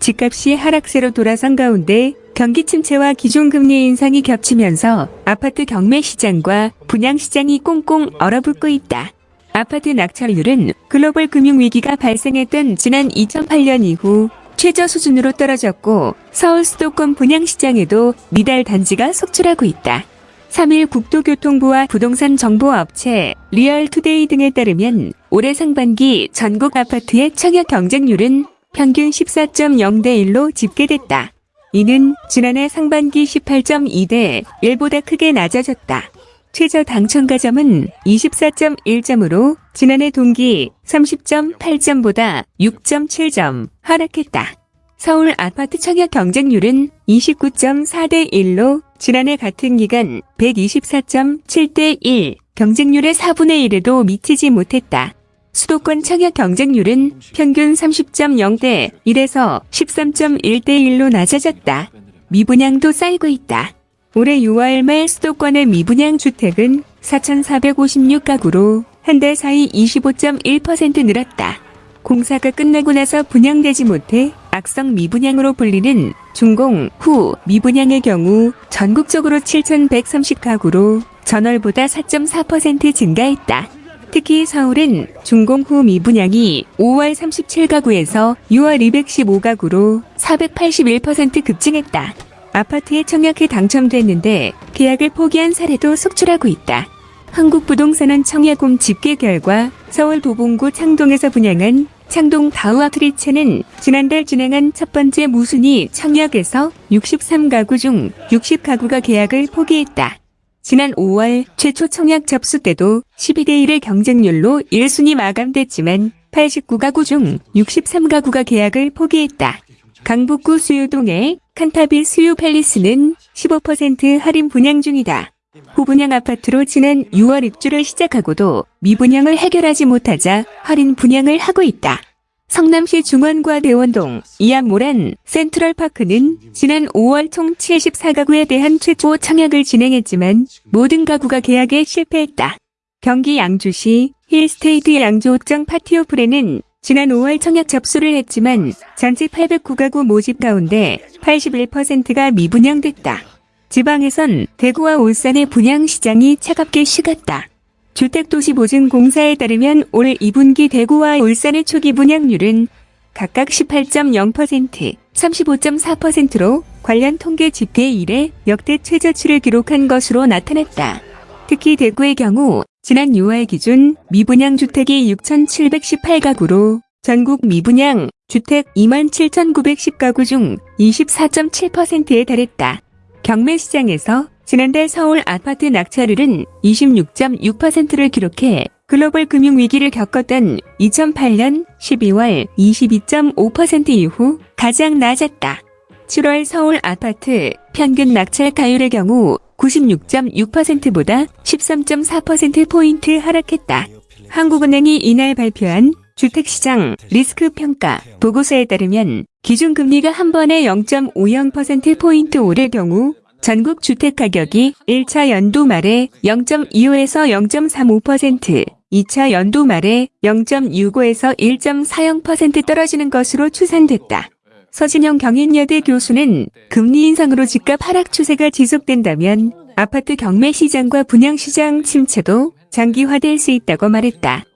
집값이 하락세로 돌아선 가운데 경기 침체와 기준금리 인상이 겹치면서 아파트 경매 시장과 분양 시장이 꽁꽁 얼어붙고 있다. 아파트 낙찰률은 글로벌 금융위기가 발생했던 지난 2008년 이후 최저 수준으로 떨어졌고 서울 수도권 분양시장에도 미달 단지가 속출하고 있다. 3일 국토교통부와 부동산 정보업체 리얼투데이 등에 따르면 올해 상반기 전국 아파트의 청약 경쟁률은 평균 14.0대 1로 집계됐다. 이는 지난해 상반기 18.2대 1보다 크게 낮아졌다. 최저 당첨가점은 24.1점으로 지난해 동기 30.8점보다 6.7점 하락했다. 서울 아파트 청약 경쟁률은 29.4대 1로 지난해 같은 기간 124.7대 1, 경쟁률의 4분의 1에도 미치지 못했다. 수도권 청약 경쟁률은 평균 30.0대 1에서 13.1대 1로 낮아졌다. 미분양도 쌓이고 있다. 올해 6월 말 수도권의 미분양 주택은 4,456가구로 한 달 사이 25.1% 늘었다. 공사가 끝나고 나서 분양되지 못해 악성 미분양으로 불리는 준공 후 미분양의 경우 전국적으로 7,130가구로 전월보다 4.4% 증가했다. 특히 서울은 준공 후 미분양이 5월 37가구에서 6월 215가구로 481% 급증했다. 아파트에 청약해 당첨됐는데 계약을 포기한 사례도 속출하고 있다. 한국부동산은 청약홈 집계 결과 서울 도봉구 창동에서 분양한 창동 다우아트리츠는 지난달 진행한 첫 번째 무순위 청약에서 63가구 중 60가구가 계약을 포기했다. 지난 5월 최초 청약 접수 때도 12대 1의 경쟁률로 1순위 마감됐지만 89가구 중 63가구가 계약을 포기했다. 강북구 수유동의 칸타빌 수유 팰리스는 15% 할인 분양 중이다. 후분양 아파트로 지난 6월 입주를 시작하고도 미분양을 해결하지 못하자 할인 분양을 하고 있다. 성남시 중원과 대원동, 이암모란, 센트럴파크는 지난 5월 총 74가구에 대한 최초 청약을 진행했지만 모든 가구가 계약에 실패했다. 경기 양주시 힐스테이트 양주 옷장 파티오 프레는 지난 5월 청약 접수를 했지만 전체 809가구 모집 가운데 81%가 미분양됐다. 지방에선 대구와 울산의 분양 시장이 차갑게 식었다. 주택도시보증공사에 따르면 올 2분기 대구와 울산의 초기 분양률은 각각 18.0%, 35.4%로 관련 통계 집계 이래 역대 최저치를 기록한 것으로 나타났다. 특히 대구의 경우 지난 6월 기준 미분양 주택이 6,718가구로 전국 미분양 주택 27,910가구 중 24.7%에 달했다. 경매 시장에서 지난달 서울 아파트 낙찰률은 26.6%를 기록해 글로벌 금융위기를 겪었던 2008년 12월 22.5% 이후 가장 낮았다. 7월 서울 아파트 평균 낙찰 가율의 경우 96.6%보다 13.4%포인트 하락했다. 한국은행이 이날 발표한 주택시장 리스크 평가 보고서에 따르면 기준금리가 한 번에 0.50%포인트 오를 경우 전국 주택가격이 1차 연도 말에 0.25에서 0.35%, 2차 연도 말에 0.65에서 1.40% 떨어지는 것으로 추산됐다. 서진영 경인여대 교수는 금리 인상으로 집값 하락 추세가 지속된다면 아파트 경매 시장과 분양 시장 침체도 장기화될 수 있다고 말했다.